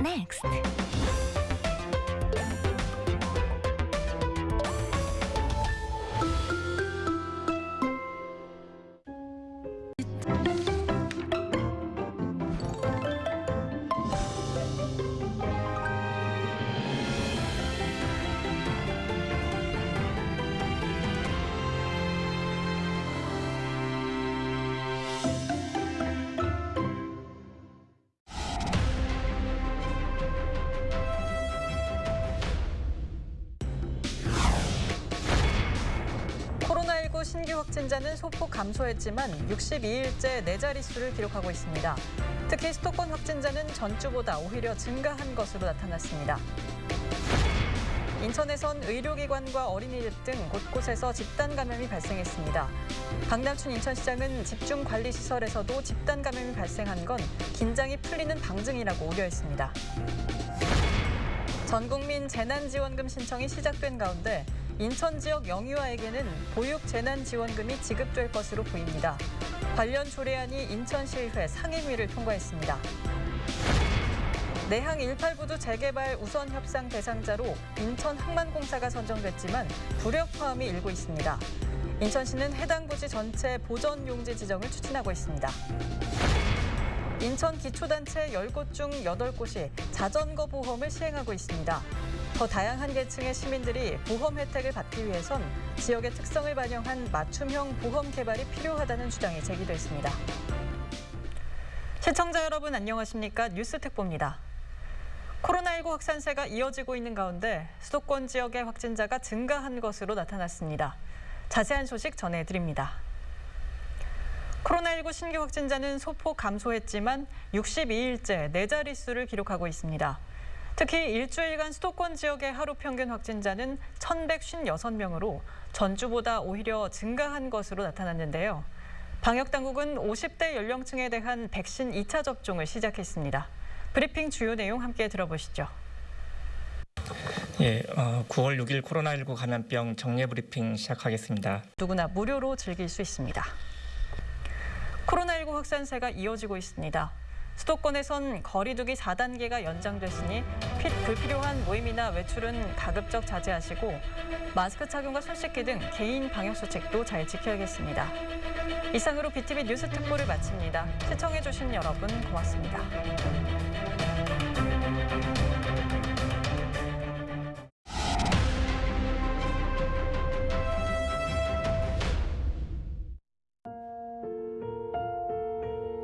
next. 신규 확진자는 소폭 감소했지만 62일째 네 자릿수를 기록하고 있습니다. 특히 수도권 확진자는 전주보다 오히려 증가한 것으로 나타났습니다. 인천에선 의료기관과 어린이집 등 곳곳에서 집단 감염이 발생했습니다. 박남춘 인천시장은 집중 관리 시설에서도 집단 감염이 발생한 건 긴장이 풀리는 방증이라고 우려했습니다. 전 국민 재난지원금 신청이 시작된 가운데 인천 지역 영유아에게는 보육 재난 지원금이 지급될 것으로 보입니다. 관련 조례안이 인천시의회 상임위를 통과했습니다. 내항 18부두 재개발 우선 협상 대상자로 인천 항만공사가 선정됐지만 불협화음이 일고 있습니다. 인천시는 해당 부지 전체 보전 용지 지정을 추진하고 있습니다. 인천 기초단체 10곳 중 8곳이 자전거 보험을 시행하고 있습니다. 더 다양한 계층의 시민들이 보험 혜택을 받기 위해선 지역의 특성을 반영한 맞춤형 보험 개발이 필요하다는 주장이 제기됐습니다. 시청자 여러분 안녕하십니까? 뉴스 특보입니다. 코로나19 확산세가 이어지고 있는 가운데 수도권 지역의 확진자가 증가한 것으로 나타났습니다. 자세한 소식 전해드립니다. 코로나19 신규 확진자는 소폭 감소했지만 62일째 네 자릿수를 기록하고 있습니다. 특히 일주일간 수도권 지역의 하루 평균 확진자는 1,156명으로 전주보다 오히려 증가한 것으로 나타났는데요. 방역당국은 50대 연령층에 대한 백신 2차 접종을 시작했습니다. 브리핑 주요 내용 함께 들어보시죠. 예, 어, 9월 6일 코로나19 감염병 정례 브리핑 시작하겠습니다. 누구나 무료로 즐길 수 있습니다. 코로나19 확산세가 이어지고 있습니다. 수도권에선 거리두기 4단계가 연장됐으니 핏 불필요한 모임이나 외출은 가급적 자제하시고 마스크 착용과 손 씻기 등 개인 방역 수칙도 잘 지켜야겠습니다. 이상으로 BTV 뉴스 특보를 마칩니다. 시청해주신 여러분 고맙습니다.